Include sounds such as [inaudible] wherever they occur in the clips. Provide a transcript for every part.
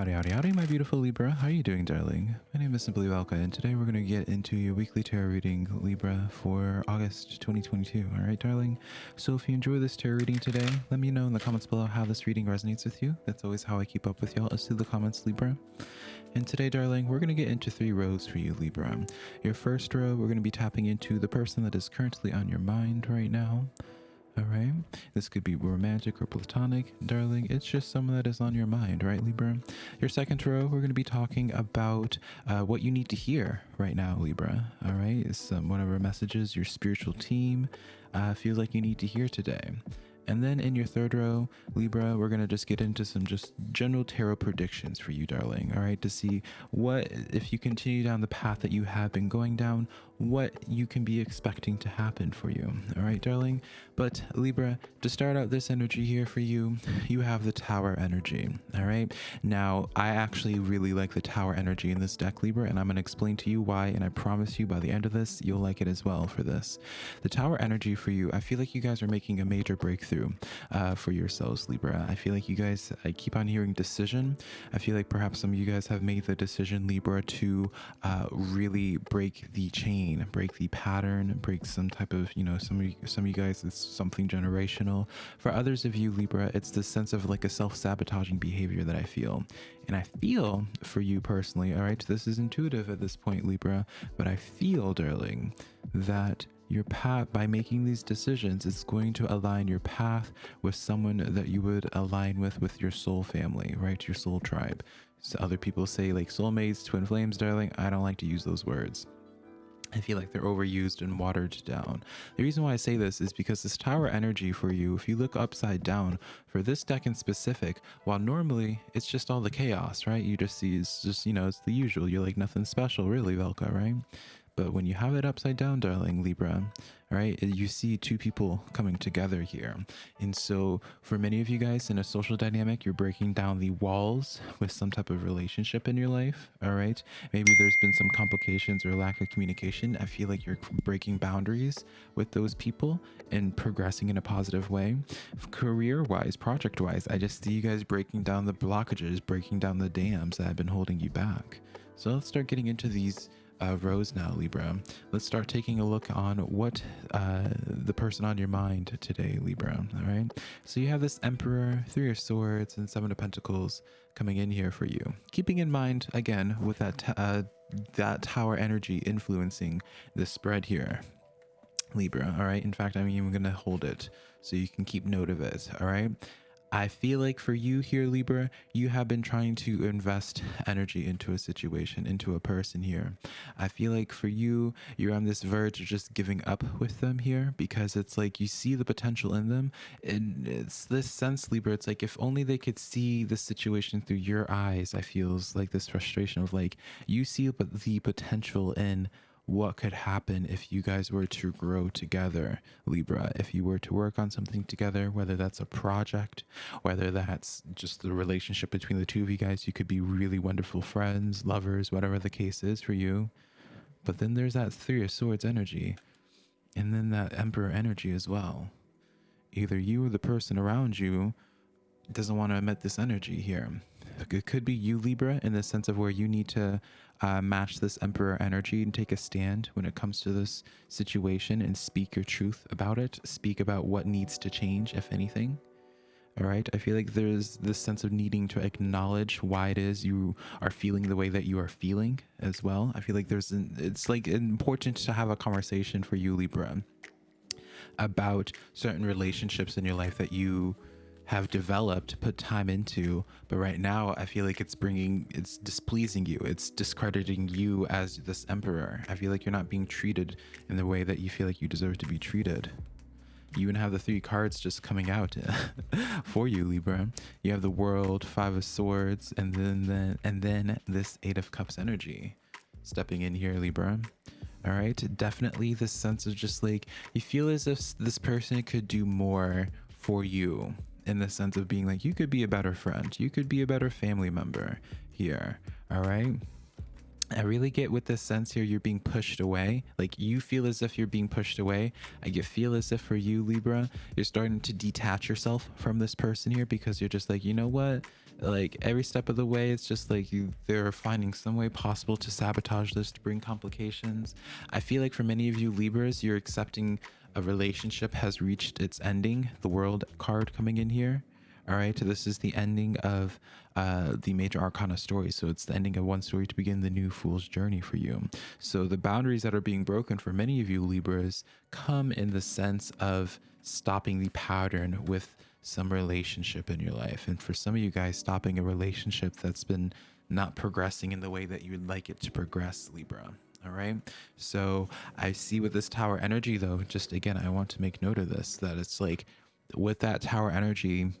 Howdy, howdy, howdy, my beautiful Libra. How are you doing, darling? My name is Simply Velka, and today we're going to get into your weekly tarot reading, Libra, for August 2022. All right, darling? So if you enjoy this tarot reading today, let me know in the comments below how this reading resonates with you. That's always how I keep up with y'all, is through the comments, Libra. And today, darling, we're going to get into three rows for you, Libra. Your first row, we're going to be tapping into the person that is currently on your mind right now. All right. This could be romantic or platonic, darling. It's just someone that is on your mind, right, Libra? Your second row, we're going to be talking about uh, what you need to hear right now, Libra. All right. It's um, one of our messages your spiritual team uh, feels like you need to hear today. And then in your third row, Libra, we're going to just get into some just general tarot predictions for you, darling. All right. To see what, if you continue down the path that you have been going down, what you can be expecting to happen for you. All right, darling. But Libra, to start out this energy here for you, you have the tower energy. All right. Now, I actually really like the tower energy in this deck, Libra, and I'm going to explain to you why. And I promise you by the end of this, you'll like it as well for this. The tower energy for you, I feel like you guys are making a major breakthrough uh, for yourselves, Libra. I feel like you guys, I keep on hearing decision. I feel like perhaps some of you guys have made the decision, Libra, to uh, really break the chain break the pattern, break some type of, you know, some of you, some of you guys, it's something generational. For others of you, Libra, it's this sense of like a self-sabotaging behavior that I feel. And I feel for you personally, all right, this is intuitive at this point, Libra, but I feel, darling, that your path by making these decisions it's going to align your path with someone that you would align with with your soul family right your soul tribe so other people say like soulmates twin flames darling i don't like to use those words I feel like they're overused and watered down. The reason why I say this is because this tower energy for you, if you look upside down, for this deck in specific, while normally it's just all the chaos, right? You just see it's just, you know, it's the usual. You're like nothing special really, Velka, right? But when you have it upside down, darling Libra, right, you see two people coming together here. And so for many of you guys in a social dynamic, you're breaking down the walls with some type of relationship in your life, all right? Maybe there's been some complications or lack of communication. I feel like you're breaking boundaries with those people and progressing in a positive way. Career-wise, project-wise, I just see you guys breaking down the blockages, breaking down the dams that have been holding you back. So let's start getting into these uh, rows now, Libra. Let's start taking a look on what uh, the person on your mind today, Libra. All right. So you have this Emperor, Three of Swords, and Seven of Pentacles coming in here for you. Keeping in mind, again, with that, uh, that tower energy influencing the spread here. Libra, all right? In fact, I'm even going to hold it so you can keep note of it, all right? I feel like for you here, Libra, you have been trying to invest energy into a situation, into a person here. I feel like for you, you're on this verge of just giving up with them here because it's like you see the potential in them. And it's this sense, Libra, it's like if only they could see the situation through your eyes, I feels like this frustration of like you see but the potential in what could happen if you guys were to grow together, Libra. If you were to work on something together, whether that's a project, whether that's just the relationship between the two of you guys, you could be really wonderful friends, lovers, whatever the case is for you. But then there's that Three of Swords energy, and then that Emperor energy as well. Either you or the person around you doesn't want to emit this energy here. It could be you, Libra, in the sense of where you need to uh, match this Emperor energy and take a stand when it comes to this situation and speak your truth about it. Speak about what needs to change, if anything. All right. I feel like there's this sense of needing to acknowledge why it is you are feeling the way that you are feeling as well. I feel like there's an, it's like important to have a conversation for you, Libra, about certain relationships in your life that you have developed, put time into, but right now I feel like it's bringing, it's displeasing you. It's discrediting you as this emperor. I feel like you're not being treated in the way that you feel like you deserve to be treated. You even have the three cards just coming out [laughs] for you, Libra. You have the World, Five of Swords, and then, then and then this Eight of Cups energy stepping in here, Libra. All right, definitely this sense of just like you feel as if this person could do more for you in the sense of being like, you could be a better friend, you could be a better family member here. All right. I really get with this sense here you're being pushed away. Like you feel as if you're being pushed away. I feel as if for you, Libra, you're starting to detach yourself from this person here because you're just like, you know what? Like every step of the way, it's just like you they're finding some way possible to sabotage this to bring complications. I feel like for many of you Libras, you're accepting a relationship has reached its ending. The world card coming in here. All right, this is the ending of uh, the major arcana story. So it's the ending of one story to begin the new fool's journey for you. So the boundaries that are being broken for many of you Libras come in the sense of stopping the pattern with some relationship in your life. And for some of you guys, stopping a relationship that's been not progressing in the way that you would like it to progress, Libra. All right. So I see with this tower energy, though, just again, I want to make note of this that it's like with that tower energy,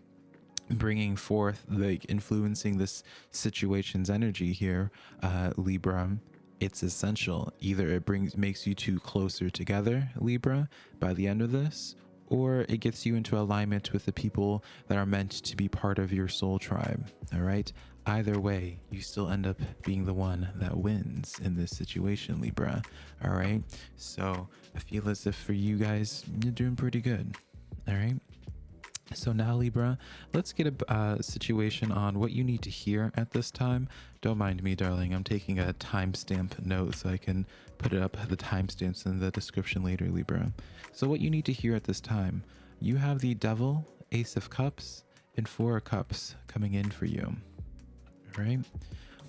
bringing forth like influencing this situation's energy here uh libra it's essential. Either it brings makes you two closer together libra by the end of this or it gets you into alignment with the people that are meant to be part of your soul tribe. All right either way you still end up being the one that wins in this situation libra all right so i feel as if for you guys you're doing pretty good all right so now Libra, let's get a uh, situation on what you need to hear at this time. Don't mind me, darling. I'm taking a timestamp note so I can put it up the timestamps in the description later, Libra. So what you need to hear at this time, you have the Devil, Ace of Cups, and Four of Cups coming in for you. Right.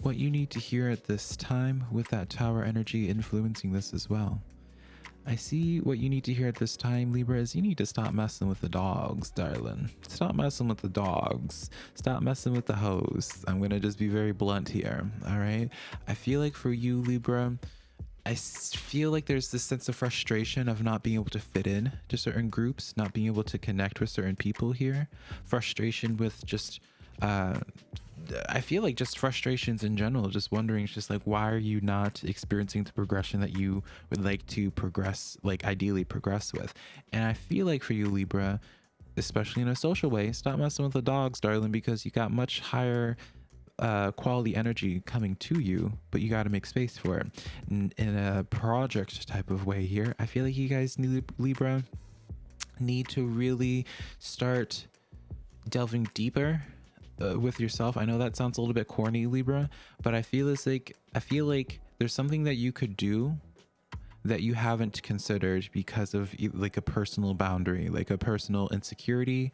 What you need to hear at this time with that Tower energy influencing this as well. I see what you need to hear at this time, Libra, is you need to stop messing with the dogs, darling. Stop messing with the dogs. Stop messing with the hoes. I'm going to just be very blunt here, all right? I feel like for you, Libra, I feel like there's this sense of frustration of not being able to fit in to certain groups, not being able to connect with certain people here. Frustration with just uh, I feel like just frustrations in general, just wondering, it's just like, why are you not experiencing the progression that you would like to progress, like ideally progress with? And I feel like for you, Libra, especially in a social way, stop messing with the dogs, darling, because you got much higher uh, quality energy coming to you, but you got to make space for it. In, in a project type of way here, I feel like you guys need Libra need to really start delving deeper uh, with yourself. I know that sounds a little bit corny, Libra, but I feel it's like I feel like there's something that you could do that you haven't considered because of like a personal boundary, like a personal insecurity,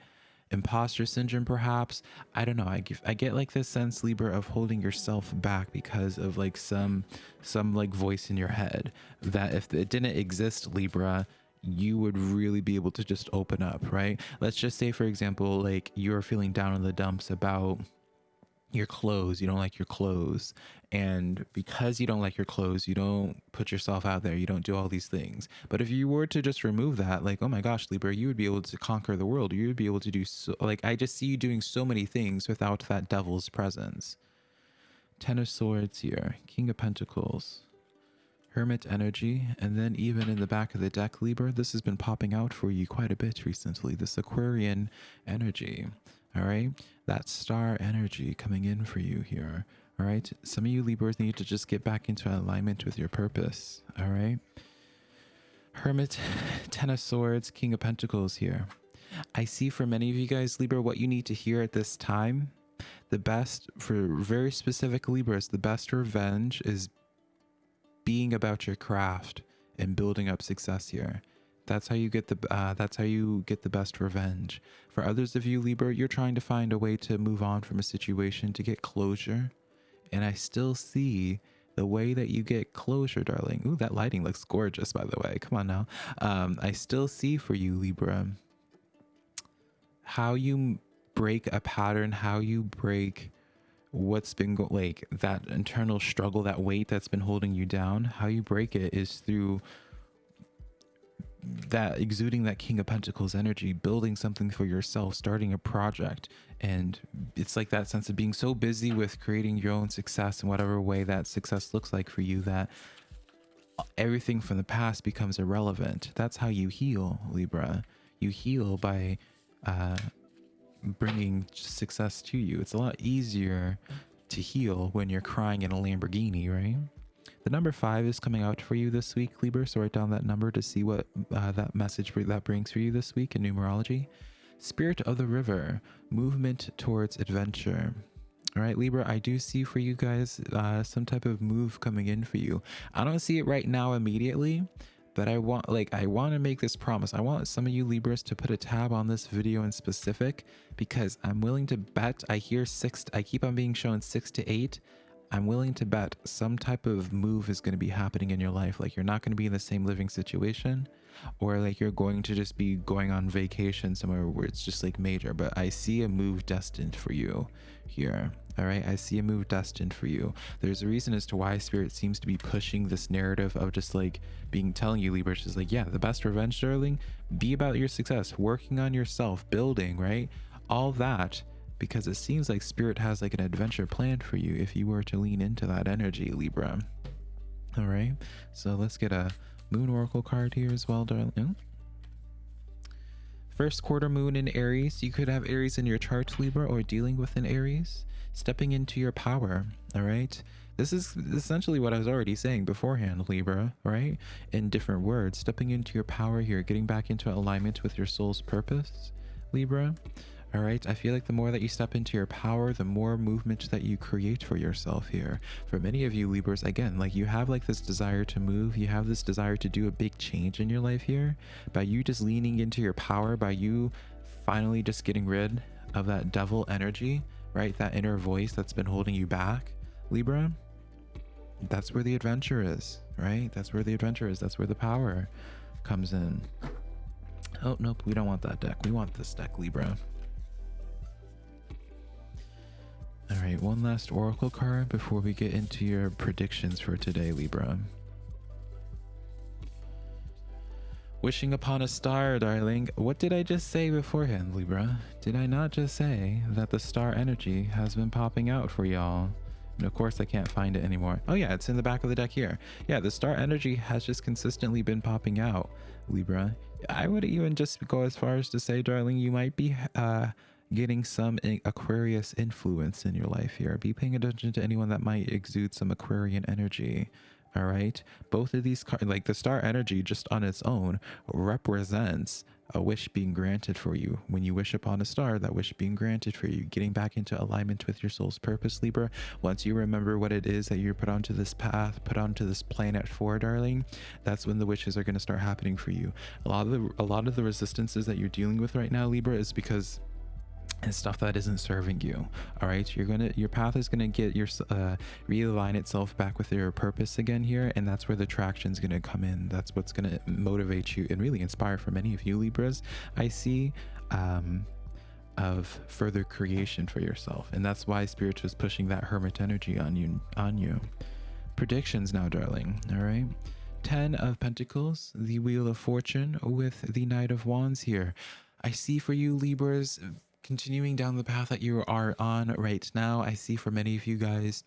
imposter syndrome perhaps. I don't know. I give, I get like this sense Libra of holding yourself back because of like some some like voice in your head that if it didn't exist Libra, you would really be able to just open up, right? Let's just say, for example, like you're feeling down in the dumps about your clothes, you don't like your clothes. And because you don't like your clothes, you don't put yourself out there, you don't do all these things. But if you were to just remove that, like, oh my gosh, Libra, you would be able to conquer the world. You would be able to do so, like, I just see you doing so many things without that devil's presence. Ten of Swords here, King of Pentacles. Hermit energy, and then even in the back of the deck, Libra, this has been popping out for you quite a bit recently. This Aquarian energy, all right? That star energy coming in for you here, all right? Some of you Libras need to just get back into alignment with your purpose, all right? Hermit, [sighs] Ten of Swords, King of Pentacles here. I see for many of you guys, Libra, what you need to hear at this time the best for very specific Libras, the best revenge is being about your craft and building up success here. That's how you get the uh, that's how you get the best revenge. For others of you, Libra, you're trying to find a way to move on from a situation to get closure. And I still see the way that you get closure, darling. Ooh, that lighting looks gorgeous, by the way. Come on now. Um, I still see for you, Libra, how you break a pattern, how you break what's been go- like that internal struggle, that weight that's been holding you down, how you break it is through that exuding that king of pentacles energy building something for yourself starting a project. And it's like that sense of being so busy with creating your own success in whatever way that success looks like for you that everything from the past becomes irrelevant. That's how you heal libra. You heal by uh, bringing success to you. It's a lot easier to heal when you're crying in a Lamborghini, right? The number five is coming out for you this week, Libra. So write down that number to see what uh, that message that brings for you this week in numerology. Spirit of the river, movement towards adventure. All right, Libra, I do see for you guys uh, some type of move coming in for you. I don't see it right now immediately, but I want like I want to make this promise. I want some of you Libras to put a tab on this video in specific because I'm willing to bet I hear six I keep on being shown 6 to 8 I'm willing to bet some type of move is going to be happening in your life. Like you're not going to be in the same living situation, or like you're going to just be going on vacation somewhere where it's just like major. But I see a move destined for you here. All right. I see a move destined for you. There's a reason as to why Spirit seems to be pushing this narrative of just like being telling you, Libra, is like, yeah, the best revenge, darling, be about your success, working on yourself, building, right? All that because it seems like spirit has like an adventure planned for you if you were to lean into that energy libra. All right? So let's get a moon oracle card here as well darling. Hmm? First quarter moon in aries. You could have aries in your chart libra or dealing with an aries stepping into your power. All right? This is essentially what I was already saying beforehand, Libra, right? In different words, stepping into your power here, getting back into alignment with your soul's purpose, Libra. All right. I feel like the more that you step into your power, the more movement that you create for yourself here. For many of you Libras, again, like you have like this desire to move, you have this desire to do a big change in your life here. By you just leaning into your power, by you finally just getting rid of that devil energy, right? That inner voice that's been holding you back, Libra. That's where the adventure is, right? That's where the adventure is. That's where the power comes in. Oh, nope. We don't want that deck. We want this deck, Libra. All right, one last oracle card before we get into your predictions for today, Libra. Wishing upon a star, darling. What did I just say beforehand, Libra? Did I not just say that the star energy has been popping out for y'all? And of course, I can't find it anymore. Oh yeah, it's in the back of the deck here. Yeah, the star energy has just consistently been popping out, Libra. I would even just go as far as to say, darling, you might be uh, getting some Aquarius influence in your life here. Be paying attention to anyone that might exude some Aquarian energy. All right. Both of these cards, like the star energy just on its own, represents a wish being granted for you. When you wish upon a star, that wish being granted for you, getting back into alignment with your soul's purpose, Libra. Once you remember what it is that you're put onto this path, put onto this planet for, darling, that's when the wishes are going to start happening for you. A lot of the a lot of the resistances that you're dealing with right now, Libra, is because and stuff that isn't serving you all right you're gonna your path is gonna get your uh realign itself back with your purpose again here and that's where the traction is gonna come in. That's what's gonna motivate you and really inspire for many of you libras i see um of further creation for yourself. And that's why spirit was pushing that hermit energy on you on you. Predictions now darling all right ten of pentacles the wheel of fortune with the knight of wands here. I see for you Libras continuing down the path that you are on right now, I see for many of you guys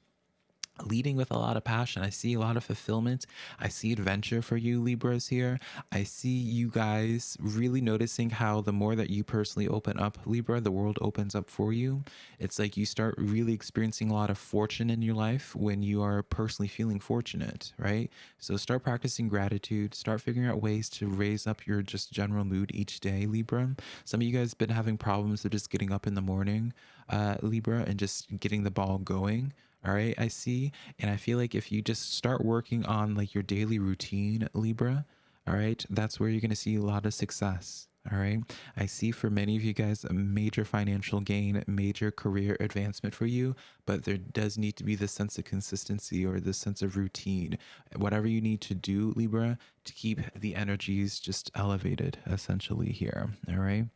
leading with a lot of passion. I see a lot of fulfillment. I see adventure for you Libras here. I see you guys really noticing how the more that you personally open up Libra, the world opens up for you. It's like you start really experiencing a lot of fortune in your life when you are personally feeling fortunate, right? So start practicing gratitude, start figuring out ways to raise up your just general mood each day, Libra. Some of you guys been having problems with just getting up in the morning, uh, Libra, and just getting the ball going all right i see. And i feel like if you just start working on like your daily routine libra all right that's where you're going to see a lot of success all right? I see for many of you guys a major financial gain major career advancement for you but there does need to be this sense of consistency or this sense of routine. Whatever you need to do libra to keep the energies just elevated essentially here all right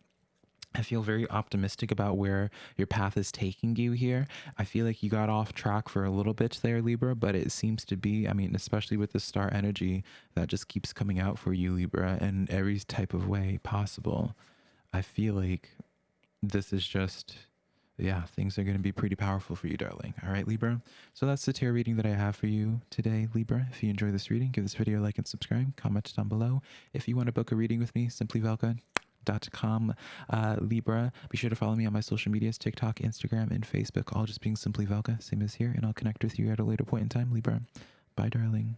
I feel very optimistic about where your path is taking you here. I feel like you got off track for a little bit there, Libra, but it seems to be, I mean, especially with the star energy that just keeps coming out for you, Libra, in every type of way possible. I feel like this is just, yeah, things are going to be pretty powerful for you, darling. All right, Libra. So that's the tarot reading that I have for you today, Libra. If you enjoy this reading, give this video a like and subscribe. Comment down below. If you want to book a reading with me, simply Velka com uh, Libra. Be sure to follow me on my social medias TikTok, Instagram, and Facebook, all just being simply Velka, same as here. And I'll connect with you at a later point in time, Libra. Bye, darling.